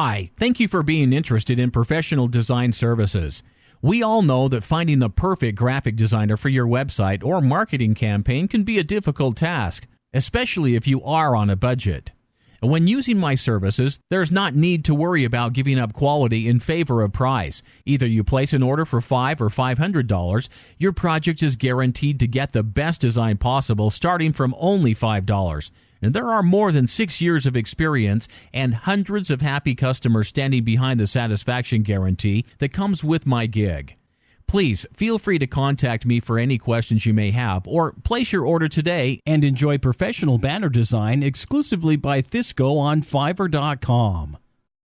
Hi, thank you for being interested in professional design services. We all know that finding the perfect graphic designer for your website or marketing campaign can be a difficult task, especially if you are on a budget. When using my services, there's not need to worry about giving up quality in favor of price. Either you place an order for 5 or $500, your project is guaranteed to get the best design possible starting from only $5. And there are more than 6 years of experience and hundreds of happy customers standing behind the satisfaction guarantee that comes with my gig. Please feel free to contact me for any questions you may have or place your order today and enjoy professional banner design exclusively by Thisco on Fiverr.com.